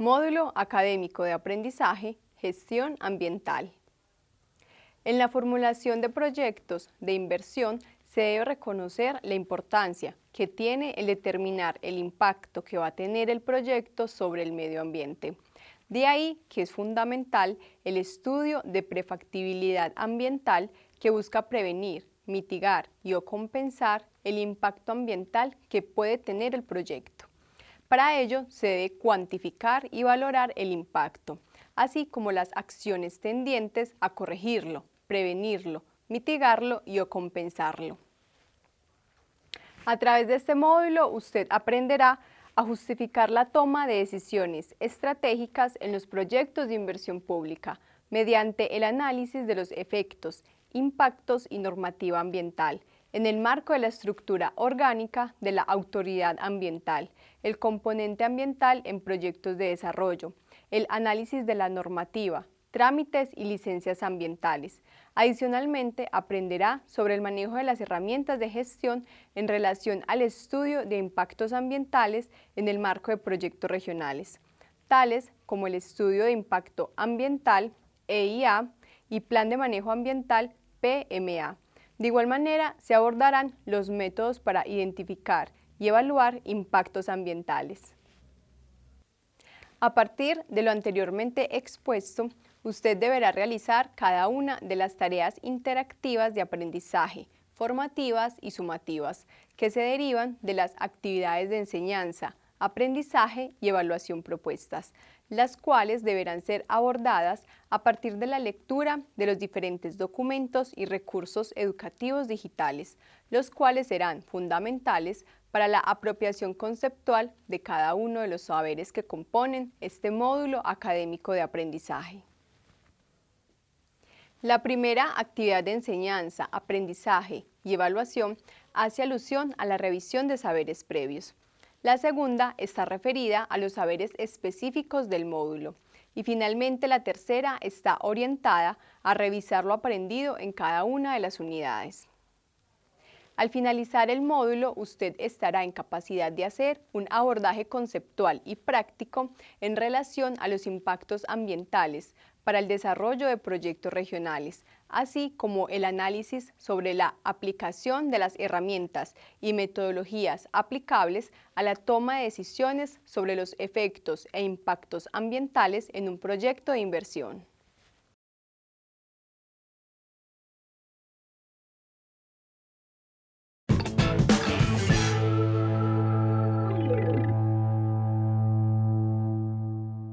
Módulo Académico de Aprendizaje, Gestión Ambiental. En la formulación de proyectos de inversión se debe reconocer la importancia que tiene el determinar el impacto que va a tener el proyecto sobre el medio ambiente. De ahí que es fundamental el estudio de prefactibilidad ambiental que busca prevenir, mitigar y o compensar el impacto ambiental que puede tener el proyecto. Para ello se debe cuantificar y valorar el impacto, así como las acciones tendientes a corregirlo, prevenirlo, mitigarlo y o compensarlo. A través de este módulo usted aprenderá a justificar la toma de decisiones estratégicas en los proyectos de inversión pública mediante el análisis de los efectos, impactos y normativa ambiental, en el marco de la estructura orgánica de la autoridad ambiental, el componente ambiental en proyectos de desarrollo, el análisis de la normativa, trámites y licencias ambientales. Adicionalmente, aprenderá sobre el manejo de las herramientas de gestión en relación al estudio de impactos ambientales en el marco de proyectos regionales, tales como el estudio de impacto ambiental, EIA, y Plan de Manejo Ambiental, PMA. De igual manera, se abordarán los métodos para identificar y evaluar impactos ambientales. A partir de lo anteriormente expuesto, usted deberá realizar cada una de las tareas interactivas de aprendizaje, formativas y sumativas, que se derivan de las actividades de enseñanza, aprendizaje y evaluación propuestas, las cuales deberán ser abordadas a partir de la lectura de los diferentes documentos y recursos educativos digitales, los cuales serán fundamentales para la apropiación conceptual de cada uno de los saberes que componen este módulo académico de aprendizaje. La primera actividad de enseñanza, aprendizaje y evaluación hace alusión a la revisión de saberes previos. La segunda está referida a los saberes específicos del módulo. Y finalmente la tercera está orientada a revisar lo aprendido en cada una de las unidades. Al finalizar el módulo, usted estará en capacidad de hacer un abordaje conceptual y práctico en relación a los impactos ambientales para el desarrollo de proyectos regionales, así como el análisis sobre la aplicación de las herramientas y metodologías aplicables a la toma de decisiones sobre los efectos e impactos ambientales en un proyecto de inversión.